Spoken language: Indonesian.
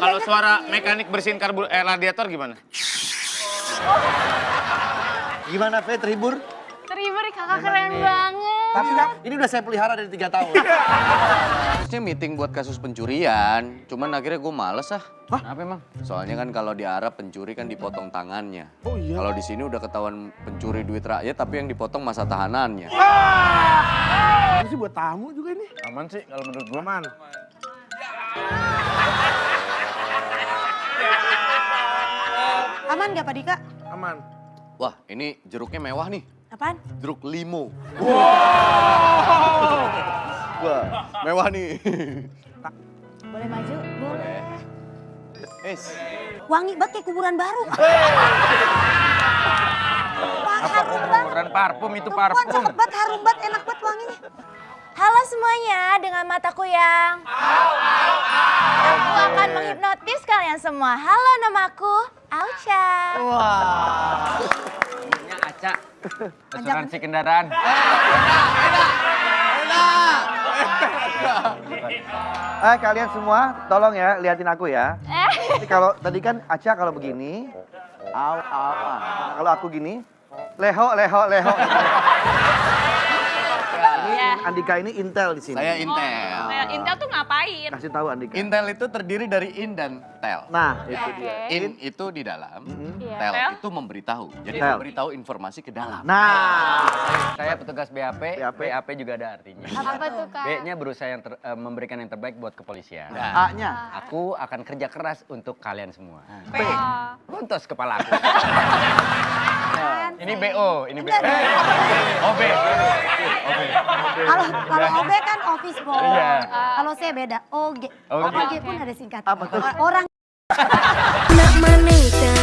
Kalau suara mekanik bersihin karbur eh, radiator gimana? Gimana, Fe, terhibur? Terhibur kakak keren banget. Tapi kan, ini udah saya pelihara dari tiga tahun. Harusnya meeting buat kasus pencurian, cuman akhirnya gue males ah. Kenapa emang? Soalnya kan kalau di Arab pencuri kan dipotong tangannya. Oh iya? Kalau di sini udah ketahuan pencuri duit rakyat tapi yang dipotong masa tahanannya. Ini sih buat tamu juga ini. Aman sih kalau menurut gua. Aman. Aman gak Pak Dika? Aman. Wah ini jeruknya mewah nih, Apaan? jeruk limo. Wah mewah nih. Boleh maju? Boleh. Es. Wangi banget kayak kuburan baru. Wah, Apa harum banget. kuburan parfum itu parfum. cakep banget, harum banget, enak banget wanginya. Halo semuanya, dengan mataku yang Aku akan menghipnotis kalian semua. Halo namaku Aucha. Namanya Aca. Asuransi kendaraan. Eh kalian semua tolong ya liatin aku ya. Eh, Jadi kalau tadi kan Aca kalau begini, au au au. Kalau aku gini, leho leho leho. ya. Andika ini intel di sini. Saya Intel. Nah, Intel tuh ngapain? Kasih tahu Andika. Intel itu terdiri dari in dan tel. Nah, itu Oke. dia. In itu di dalam, Iya. tel Tel? itu memberitahu. Jadi Tel. memberitahu informasi ke dalam. Nah, Saya petugas BAP, BAP. BAP juga ada artinya. Apa tuh kak? B-nya berusaha yang ter- eh, memberikan yang terbaik buat kepolisian. A-nya. Aku akan kerja keras untuk kalian semua. P. Runtus kepala aku. Ini BO, ini BO. Oh, B. Kalau kalau OB kan office boy. Iya. Kalau saya beda, OG. OG. OG pun ada singkatan. Orang Nak manita